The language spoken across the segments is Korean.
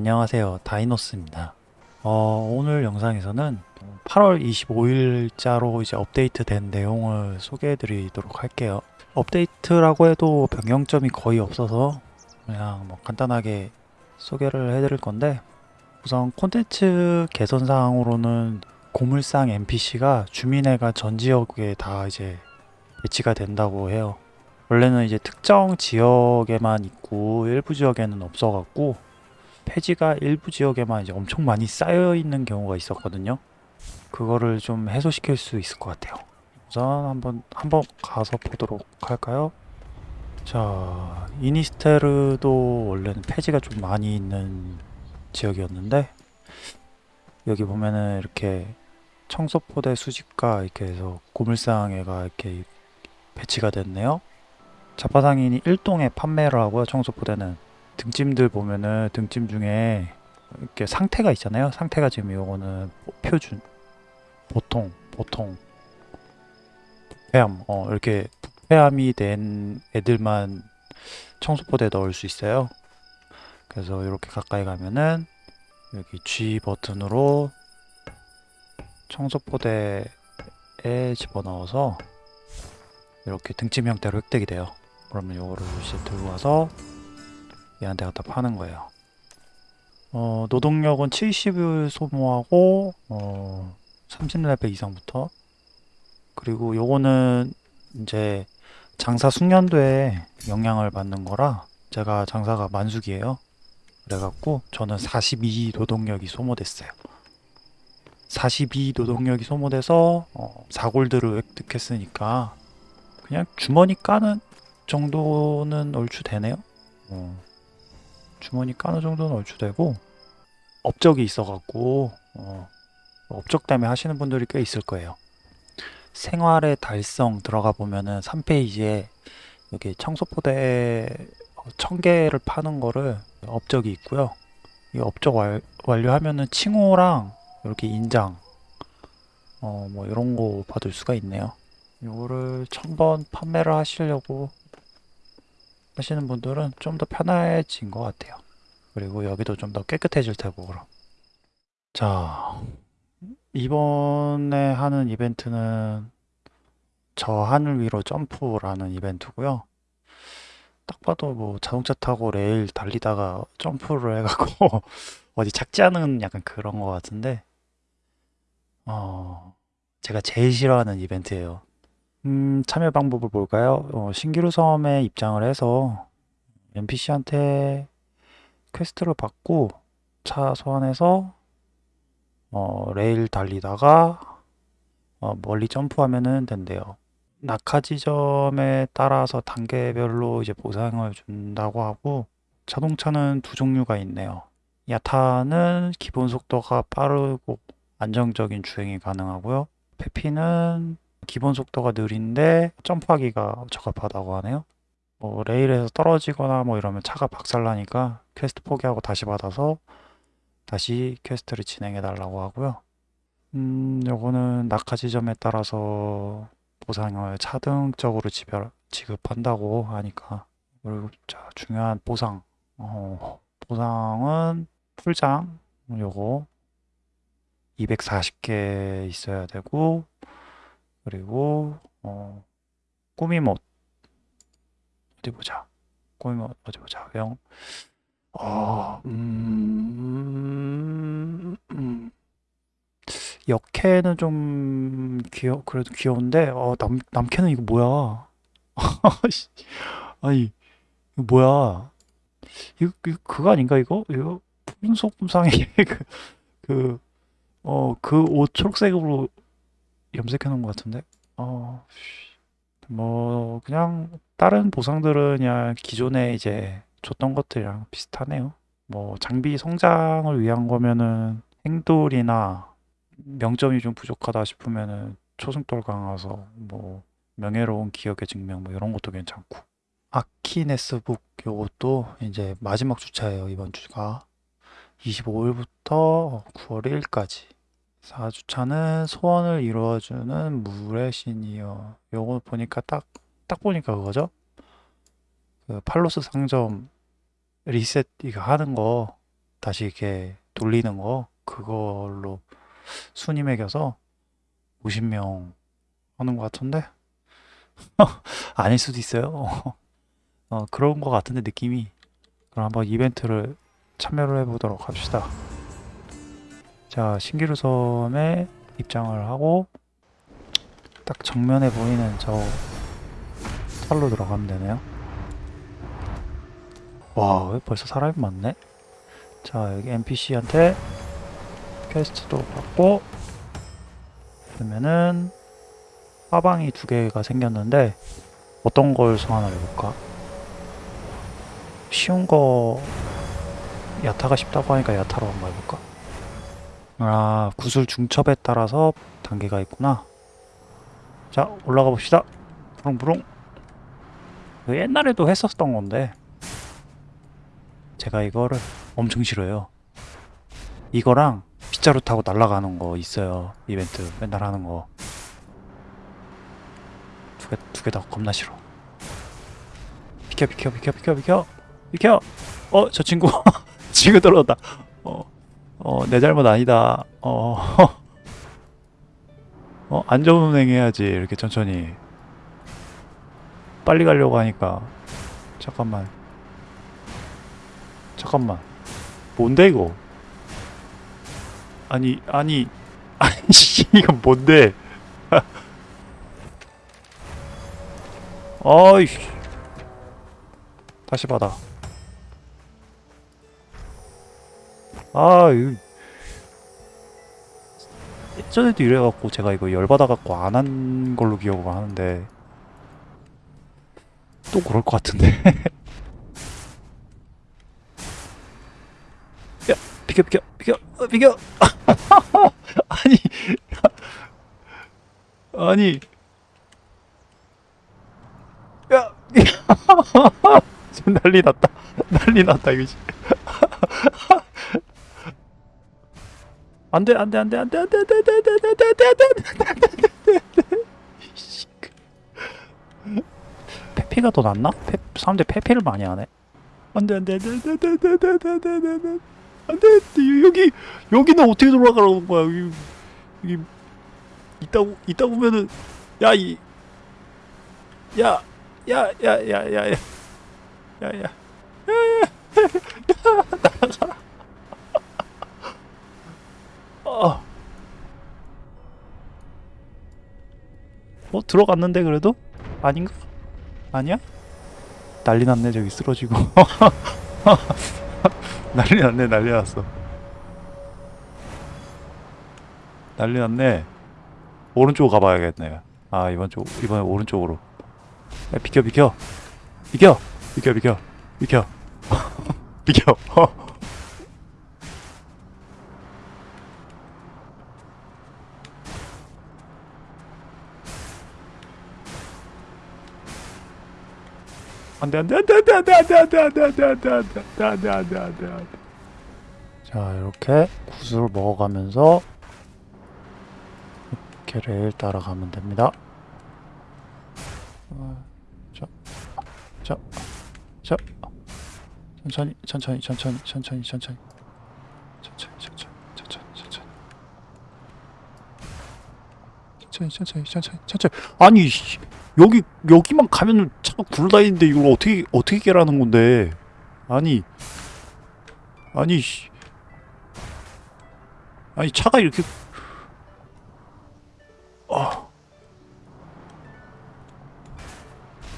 안녕하세요. 다이노스입니다. 어, 오늘 영상에서는 8월 25일자로 이제 업데이트 된 내용을 소개해 드리도록 할게요. 업데이트라고 해도 변경점이 거의 없어서 그냥 뭐 간단하게 소개를 해 드릴 건데 우선 콘텐츠 개선 사항으로는 고물상 NPC가 주민회가 전 지역에 다 이제 배치가 된다고 해요. 원래는 이제 특정 지역에만 있고 일부 지역에는 없어갖고 폐지가 일부 지역에만 이제 엄청 많이 쌓여 있는 경우가 있었거든요. 그거를 좀 해소시킬 수 있을 것 같아요. 우선 한번 한번 가서 보도록 할까요? 자, 이니스테르도 원래는 폐지가 좀 많이 있는 지역이었는데 여기 보면은 이렇게 청소포대 수집가 이렇게 해서 고물상에가 이렇게 배치가 됐네요. 자파상인이 1동에 판매를 하고요. 청소포대는 등짐들 보면은 등짐 중에 이렇게 상태가 있잖아요. 상태가 지금 요거는 표준, 보통, 보통, 부패함, 어 이렇게 부패함이 된 애들만 청소포대에 넣을 수 있어요. 그래서 이렇게 가까이 가면은 여기 G 버튼으로 청소포대에 집어넣어서 이렇게 등짐 형태로 획득이 돼요. 그러면 요거를 이제 들고 와서 얘한테 갖다 파는 거예요. 어, 노동력은 70을 소모하고 어, 30레벨 이상부터 그리고 요거는 이제 장사 숙련도에 영향을 받는 거라 제가 장사가 만숙이에요. 그래갖고 저는 42 노동력이 소모됐어요. 42 노동력이 소모돼서 어, 4골드를 획득했으니까 그냥 주머니 까는 정도는 얼추 되네요. 어. 주머니 까는 정도는 얼추 되고 업적이 있어갖고 어, 업적 때문에 하시는 분들이 꽤 있을 거예요. 생활의 달성 들어가 보면은 3페이지에 여기 청소포대 1000개를 파는 거를 업적이 있고요. 이 업적 완, 완료하면은 칭호랑 이렇게 인장 어 뭐 이런 거 받을 수가 있네요. 이거를 1000번 판매를 하시려고 하시는 분들은 좀 더 편해진 것 같아요. 그리고 여기도 좀 더 깨끗해질 테고. 자, 이번에 하는 이벤트는 저 하늘 위로 점프라는 이벤트고요. 딱 봐도 뭐 자동차 타고 레일 달리다가 점프를 해갖고 어디 착지하는 약간 그런 것 같은데 어, 제가 제일 싫어하는 이벤트예요. 음, 참여 방법을 볼까요? 어, 신기루 섬에 입장을 해서 NPC한테 퀘스트를 받고 차 소환해서 어, 레일 달리다가 어, 멀리 점프하면은 된대요. 낙하 지점에 따라서 단계별로 이제 보상을 준다고 하고 자동차는 두 종류가 있네요. 야타는 기본 속도가 빠르고 안정적인 주행이 가능하고요. 페피는 기본 속도가 느린데 점프하기가 적합하다고 하네요. 뭐 레일에서 떨어지거나 뭐 이러면 차가 박살나니까 퀘스트 포기하고 다시 받아서 다시 퀘스트를 진행해 달라고 하고요. 음, 요거는 낙하 지점에 따라서 보상을 차등적으로 지별, 지급한다고 하니까 그리고 자 중요한 보상 어, 보상은 풀장 요거 240개 있어야 되고 그리고 어, 꾸미못 어디 보자. 꾸미못 어디 보자. 영 어, 음, 음. 역캐는 좀 귀여 그래도 귀여운데 어, 남 남캐는 이거 뭐야? 아니 이거 뭐야? 이거, 이거 그거 아닌가 이거? 이거 분속분상의 그어그옷 초록색으로 염색해 놓은 것 같은데? 어, 뭐 그냥 다른 보상들은 그냥 기존에 이제 줬던 것들이랑 비슷하네요. 뭐 장비 성장을 위한 거면은 행돌이나 명점이 좀 부족하다 싶으면은 초승돌 강화서 뭐 명예로운 기억의 증명 뭐 이런 것도 괜찮고. 아키네스북 요것도 이제 마지막 주차예요 이번 주가. 25일부터 9월 1일까지 4주차는 소원을 이루어주는 물의 신이여 요거 보니까 딱, 딱 보니까 그거죠 그 팔로스 상점 리셋 이거 하는 거 다시 이렇게 돌리는 거 그걸로 순위 매겨서 50명 하는 것 같은데 아닐 수도 있어요. 어, 그런 것 같은데 느낌이 그럼 한번 이벤트를 참여를 해보도록 합시다. 자 신기루 섬에 입장을 하고 딱 정면에 보이는 저 차로 들어가면 되네요. 와, 왜 벌써 사람이 많네? 자, 여기 NPC한테 퀘스트도 받고 그러면은 화방이 두 개가 생겼는데 어떤 걸 소환을 해볼까? 쉬운 거 야타가 쉽다고 하니까 야타로 한번 해볼까? 아, 구슬 중첩에 따라서 단계가 있구나. 자, 올라가 봅시다. 부릉부릉. 옛날에도 했었던 건데 제가 이거를 엄청 싫어요. 이거랑 빗자루 타고 날아가는 거 있어요. 이벤트 맨날 하는 거. 두 개 두 개 다 겁나 싫어. 비켜 비켜 비켜 비켜 비켜 비켜. 어 저 친구 친구 떨어졌다. 어 어 내 잘못 아니다. 어. 어 안전 운행 해야지. 이렇게 천천히. 빨리 가려고 하니까. 잠깐만. 잠깐만. 뭔데 이거? 아니 아니 아니 씨, 이건 뭔데? 어이씨. 다시 받아 아 이거 예전에도 이래갖고 제가 이거 열받아갖고 안 한 걸로 기억을 하는데 또 그럴 것 같은데. 야, 비켜, 비켜, 비켜, 어, 비켜. 아니, 아니, 야, 지금 난리 났다, 난리 났다 이거 지. 안돼, 안돼, 안돼, 안돼, 안돼, 안돼, 안돼, 안돼, 안돼, 안돼, 안돼, 안돼, 안돼, 안돼. 페피가 더 낫나? 페, 사람들이 페피를 많이 하네. 안돼 안돼 안돼 안돼 안돼 안돼 안돼 안돼 안돼 안돼 안돼 여기 여기는 어떻게 돌아가라는 거야 여기 여기 있다 있다 보면은 야 이 야 야 야 야 야 야 야 야야 나가라 어. 어? 들어갔는데 그래도? 아닌가? 아니야? 난리 났네 저기 쓰러지고. 난리 났네 난리 났어. 난리 났네. 오른쪽으로 가봐야겠네. 아 이번 쪽 이번에 오른쪽으로. 야, 비켜 비켜. 비켜. 비켜 비켜. 비켜. 비켜 안돼 안돼 안돼 안돼 안돼 안돼 안돼 안돼 안돼 안돼 안돼 안돼 안돼 안돼 안돼 자 이렇게 구슬 먹어가면서 이렇게 레일 따라가면 됩니다 자자자 천천히 천천히 천천히 천천히 천천히 천천히 천천히 천천히 천천히 천천히 천천히 천천히 아니 씨. 여기 여기만 가면은 차가 굴러다니는데 이걸 어떻게 어떻게 깨라는 건데? 아니 아니 씨. 아니 차가 이렇게 아.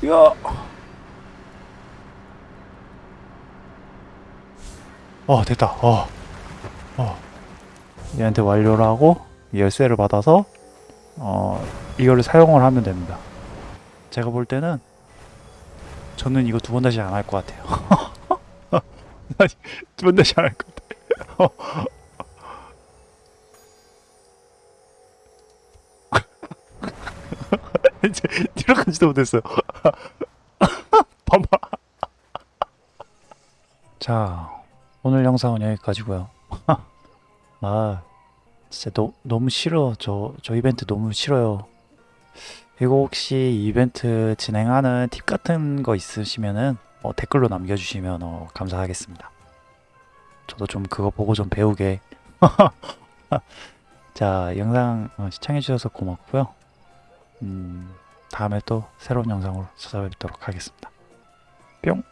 야. 어 됐다. 어. 어. 얘한테 완료를 하고 열쇠를 받아서 어 이거를 사용을 하면 됩니다. 제가 볼 때는 저는 이거 두 번 다시 안 할 것 같아요. 두 번 다시 안 할 것 같아요. 이제 들어가지도 못했어요. 봐봐. 자, 오늘 영상은 여기까지고요. 아, 진짜 너, 너무 싫어. 저, 저 이벤트 너무 싫어요. 그리고 혹시 이벤트 진행하는 팁 같은 거 있으시면은 어, 댓글로 남겨주시면 어, 감사하겠습니다. 저도 좀 그거 보고 좀 배우게. 자, 영상 어, 시청해주셔서 고맙고요. 음, 다음에 또 새로운 영상으로 찾아뵙도록 하겠습니다. 뿅!